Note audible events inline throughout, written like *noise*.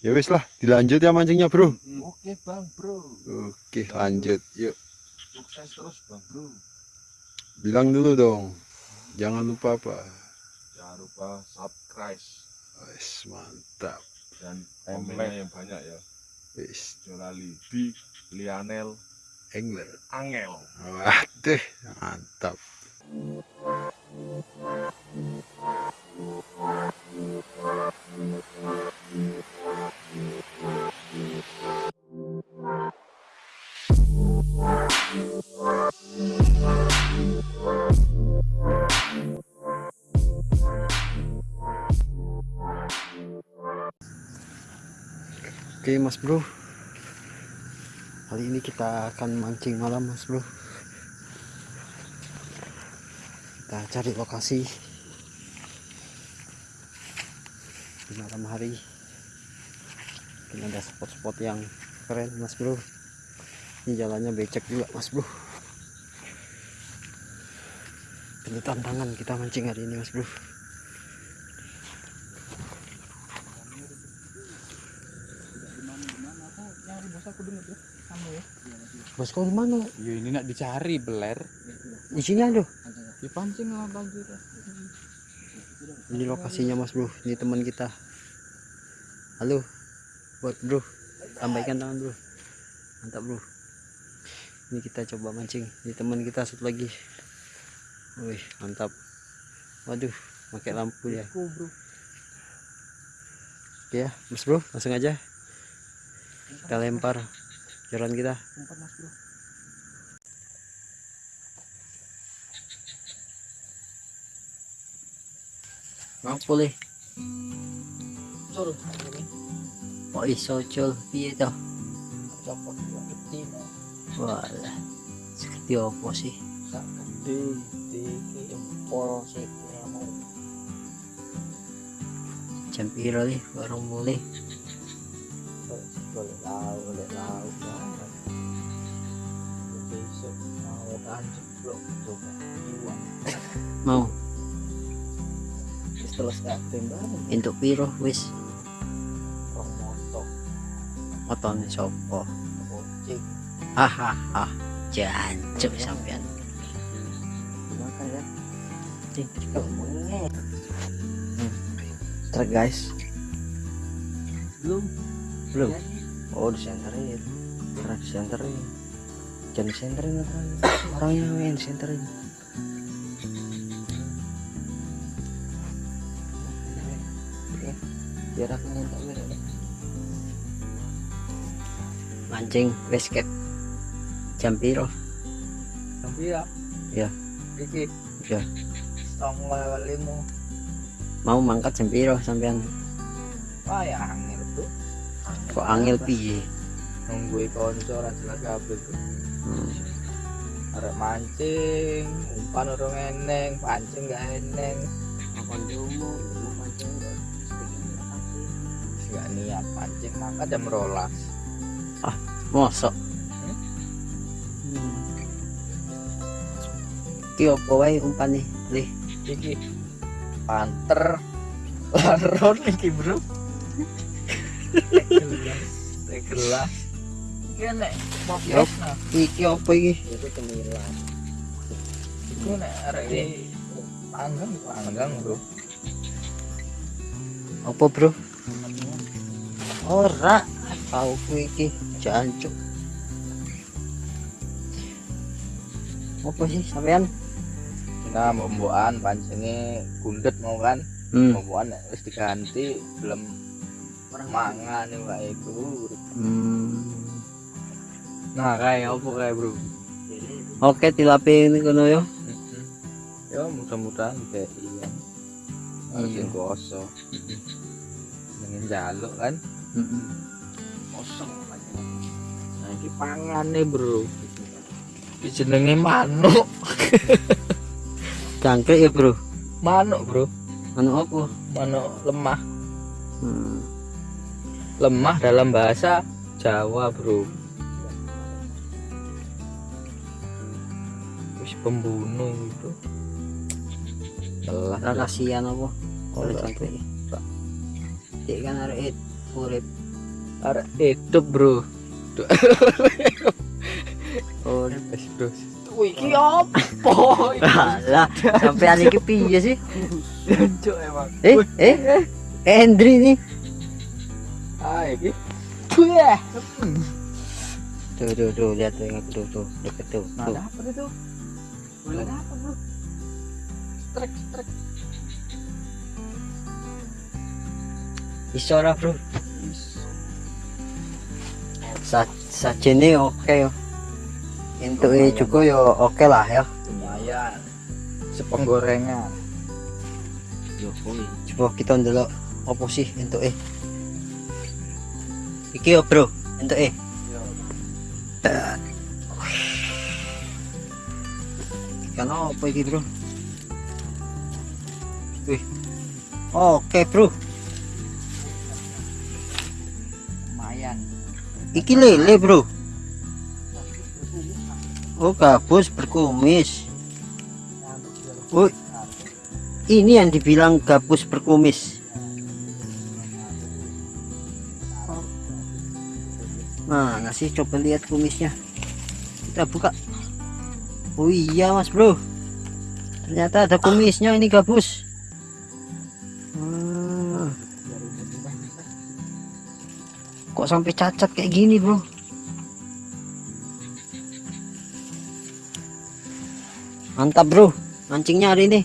Ya wis lah, dilanjut ya mancingnya, Bro. Oke bang bro. Oke, lanjut. Yuk, Sukses terus bang bro. bilang dulu dong. Jangan lupa apa? Jangan lupa subscribe Wis, mantap. dan komennya yang banyak ya. Wis, Jolali di Lianel angler. Angel. Waduh, mantap. Oke mas bro. Kali ini kita akan mancing malam mas bro. Kita cari lokasi Di malam hari. Ini ada spot-spot yang keren mas bro. Ini jalannya becek juga mas bro Ini tantangan kita mancing hari ini mas bro Bos kau di mana? Ya ini nak dicari beler. Di sini ada. Dipancing lah banjir. Ini lokasinya mas bro. Ini teman kita. Halo, buat bro. Tambahkan tangan bro. Mantap bro. Ini kita coba mancing. Ini teman kita satu lagi. Wih mantap. Waduh, pakai lampu ya. Oke ya, mas bro, langsung aja. Kita lempar jalan kita. Mau boleh. Oh iso cul piye to? Walah. Seperti apa sih? Gede di jempol sih mau. Jam piro nih baru mulai? Boleh lau, boleh lau. Besok mau bro. Coba iwan. Mau bareng. piro wis Rong motor. Kucing. Hahaha. Jancuk sampean. Ya. Guys. belum Belum. oh disenterin karena disenterin jangan disenterin *coughs* orangnya yang disenterin Oke, biar aku nyentak Mancing wis kek. Jam piro? tapi ya Ya. Iki Ya. tong lewat limo Mau mangkat jam piro sampean? wah ya angin tuh Kok angel piye? nunggu konco ora jelas kabeh tuh Hmm. arek mancing umpan urung eneng pancing gak eneng Apa njomo? Mau mancing gak niat pancing maka jam rolas Mosok. Hmm. Ki opo wae umpane? Lih, iki panter *laughs* laron iki bro gelas iki nek Yup. nah iki opo iki? itu cemilan itu nek arek iki panggang panggang bro Opo, Bro? Ora, tau ku iki jancuk. Opo sih sampean? kita mau mbokan pancingnya gundet mau kan? Hmm. nek wis diganti belum mangan pak itu hmm. nah kayak apa kayak bro? Oke, dilapi ini kono yo. ya mudah-mudahan kayak iya. Harus Iya. yang kosong. Dengan jaluk kan? Kosong nah ini pangan nih bro jenenge manuk *laughs* Cangkrik ya, Bro. manuk bro Anu opo? manuk lemah Hmm. lemah dalam bahasa Jawa bro wis pembunuh itu telah kasihan apa? Oleh cangkrik. Dik kan arek urip arek hidup bro *laughs* wes bro Wih, iki apa? *laughs* lah sampai iki piye sih Cuk emang. eh eh Hendri nih Ah, iki. Tuh ya. tuh tuh tuh lihat tuh tuh tuh deket tuh Nah, tuh dapat itu. Dapat, Bro. Trek, trek. iso ora bro sa sajene oke yo Untuk juga yo oke lah ya. Lumayan. Sepenggorengan. Yo, coba kita ndelok apa sih untuk eh iki yo bro untuk eh ikan apa iki bro? Wih. Oke bro. Lumayan. iki lele bro oh gabus berkumis. Oh ini yang dibilang gabus berkumis. Nah ngasih coba lihat kumisnya. Kita buka. Oh iya mas bro. Ternyata ada kumisnya ini gabus Hmm. kok sampai cacat kayak gini bro mantap bro mancingnya hari ini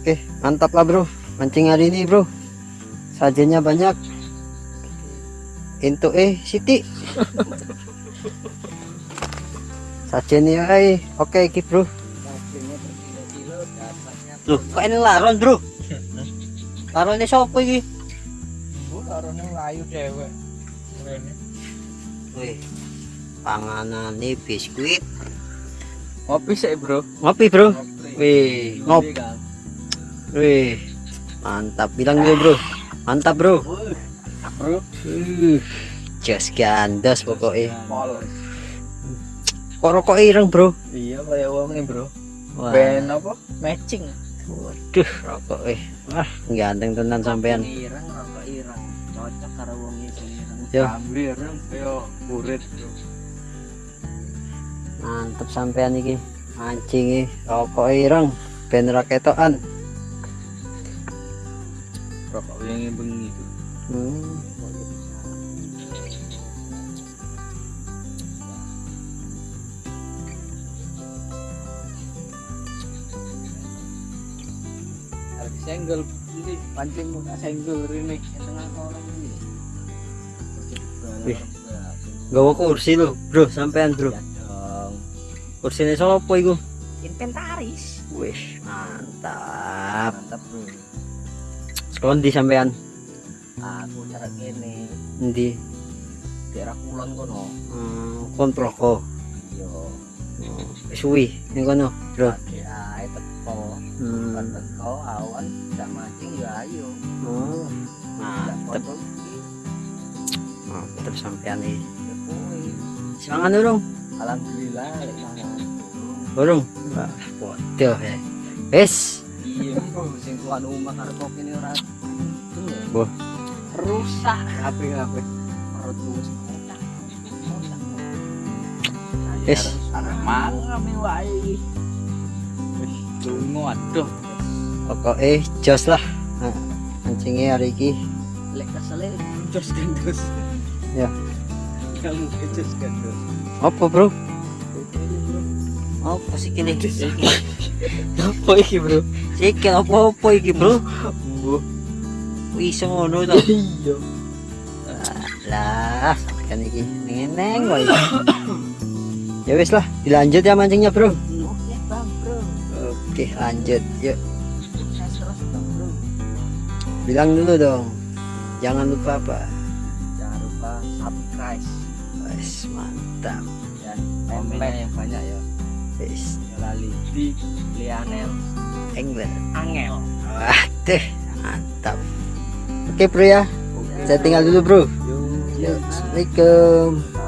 Oke, mantap lah bro. Mancing hari ini bro. Sajennya banyak. Into eh Siti. Sajennya eh oke iki bro. Loh, kok ini laron bro? Laronnya siapa iki? Karena layu cewek. Rene. Wih, panganan nih biskuit. Ngopi sih, Bro. Ngopi bro. Ngopi. Wih, ngop. Kan. Wih, mantap. Bilang dulu bro. Mantap bro. Bro, Jos gandos pokoknya. Kok rokok ireng bro? Iya, kayak wongnya, Bro. Ben apa? Matching. Waduh rokok eh. Wah, ganteng tenan sampean. Ireng, rokok ireng. Cocok karo wong itu ireng. Yo. Ambil ireng, yo Bro. Mantep sampean iki. Mancing iki rokok ireng ben ra ketokan. Rokok yang bengi itu. Hmm. Senggol ini pancing muka senggol ini tengah orang ini. Wih. Gawa kursi lo, bro, sampean bro. Kursine sapa iku? Inventaris. Wih, mantap. Mantap, Bro. Sekondi sampean? Aku cara gini. Endi? Daerah kulon kono. Hmm, kontroko. Yo. Suwi ning kono, bro. Hmm. Teko awan tidak mancing ya ayo. Oh, mantep. Mantep sampean iki. Semangat urung? Alhamdulillah lek mangan. Urung. Wah, bodoh ya. Wes, Iya, Bro, sing tuan omah karo ini ora. Boh. Rusak kabeh-kabeh. Perutku wis kotak. Wis. Arep mangan wae. Wis dungo aduh. pokoknya jos lah. Nah, mancingnya hari ini Lek kesele jos gendus. Ya. Kamu jos gendus. apa bro? Apa sih kini? apa iki bro? Sikil apa apa iki bro? Wih ngono to. *laughs* Iya. Lah, kan iki neneng wae. *coughs* ya wis lah, dilanjut ya mancingnya bro. Oke, lanjut. Yuk, bilang dulu dong. Jangan lupa apa? Jangan lupa subscribe Wes, mantap. dan komennya yang banyak ya. Wes, Lali di Lianel England. Angel. Waduh, mantap. Oke bro ya, saya tinggal dulu bro. Yo, Yuk, Assalamualaikum.